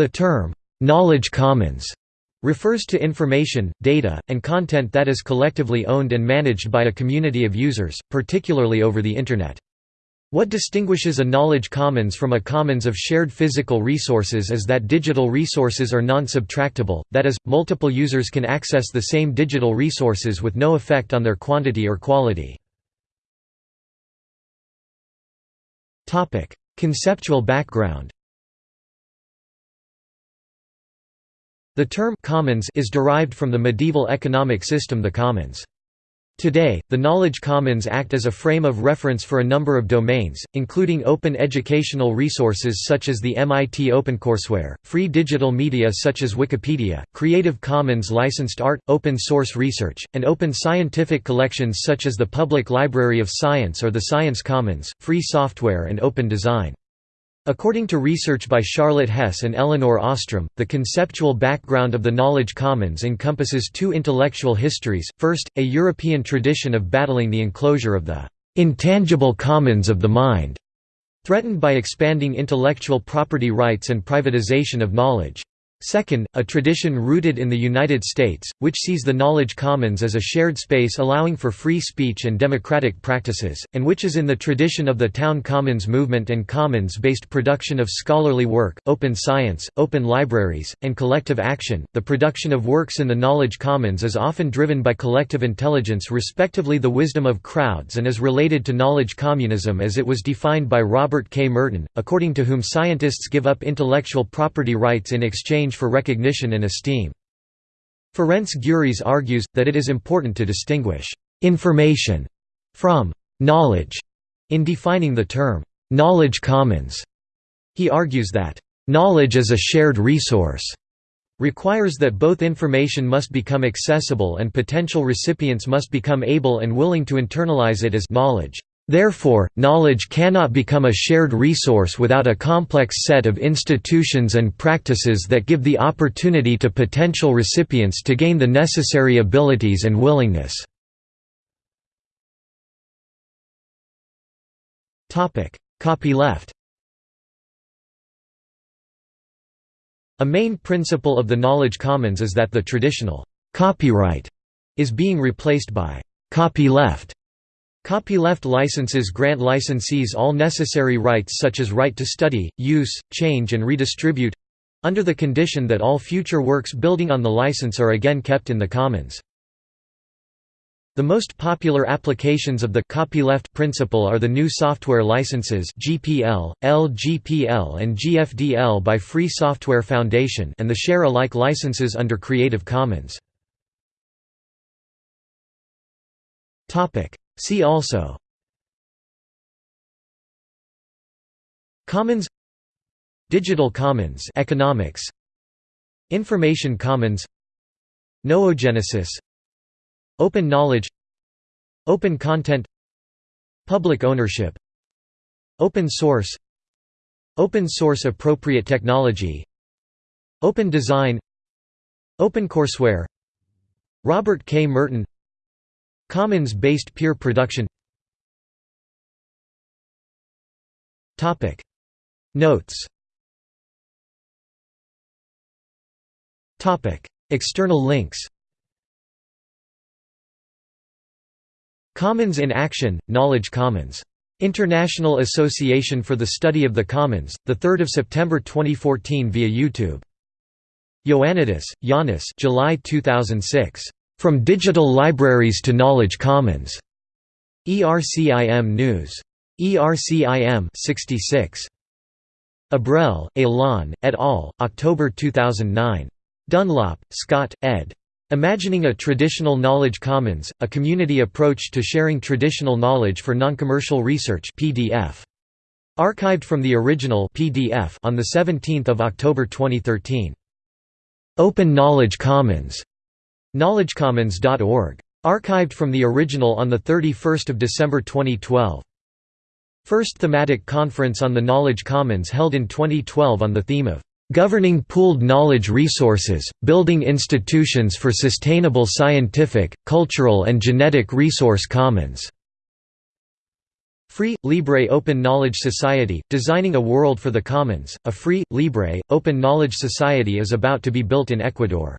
The term, "'knowledge commons' refers to information, data, and content that is collectively owned and managed by a community of users, particularly over the Internet. What distinguishes a knowledge commons from a commons of shared physical resources is that digital resources are non-subtractable, that is, multiple users can access the same digital resources with no effect on their quantity or quality. Conceptual background The term «commons» is derived from the medieval economic system the commons. Today, the Knowledge Commons act as a frame of reference for a number of domains, including open educational resources such as the MIT OpenCourseware, free digital media such as Wikipedia, Creative Commons licensed art, open source research, and open scientific collections such as the Public Library of Science or the Science Commons, free software and open design. According to research by Charlotte Hess and Elinor Ostrom, the conceptual background of the Knowledge Commons encompasses two intellectual histories, first, a European tradition of battling the enclosure of the «intangible commons of the mind», threatened by expanding intellectual property rights and privatization of knowledge. Second, a tradition rooted in the United States, which sees the knowledge commons as a shared space allowing for free speech and democratic practices, and which is in the tradition of the town commons movement and commons-based production of scholarly work, open science, open libraries, and collective action. The production of works in the knowledge commons is often driven by collective intelligence respectively the wisdom of crowds and is related to knowledge communism as it was defined by Robert K. Merton, according to whom scientists give up intellectual property rights in exchange for recognition and esteem. Ferenc Gyuris argues, that it is important to distinguish «information» from «knowledge» in defining the term «knowledge commons». He argues that «knowledge as a shared resource» requires that both information must become accessible and potential recipients must become able and willing to internalize it as knowledge. Therefore, knowledge cannot become a shared resource without a complex set of institutions and practices that give the opportunity to potential recipients to gain the necessary abilities and willingness. Copyleft A main principle of the Knowledge Commons is that the traditional «copyright» is being replaced by «copyleft» Copyleft licenses grant licensees all necessary rights such as right to study, use, change and redistribute—under the condition that all future works building on the license are again kept in the commons. The most popular applications of the copyleft principle are the new software licenses GPL, LGPL and GFDL by Free Software Foundation and the share-alike licenses under Creative Commons. See also. Commons. Digital Commons economics. Information Commons. Noogenesis. Open knowledge. Open content. Public ownership. Open source. Open source appropriate technology. Open design. OpenCourseware Robert K. Merton Commons-based peer production Notes External links Commons in Action, Knowledge Commons. International Association for the Study of the Commons, 3 September 2014 via YouTube. Ioannidis, Yanis July 2006. From Digital Libraries to Knowledge Commons. ERCIM News. ERCIM 66. Abrel, Alain, et al., October 2009. Dunlop, Scott, ed. Imagining a Traditional Knowledge Commons, a community approach to sharing traditional knowledge for noncommercial research PDF. Archived from the original PDF on 17 October 2013. Open Knowledge Commons KnowledgeCommons.org. Archived from the original on 31 December 2012. First thematic conference on the Knowledge Commons held in 2012 on the theme of "...governing pooled knowledge resources, building institutions for sustainable scientific, cultural and genetic resource commons." Free, Libre Open Knowledge Society, Designing a World for the Commons, a free, libre, open knowledge society is about to be built in Ecuador.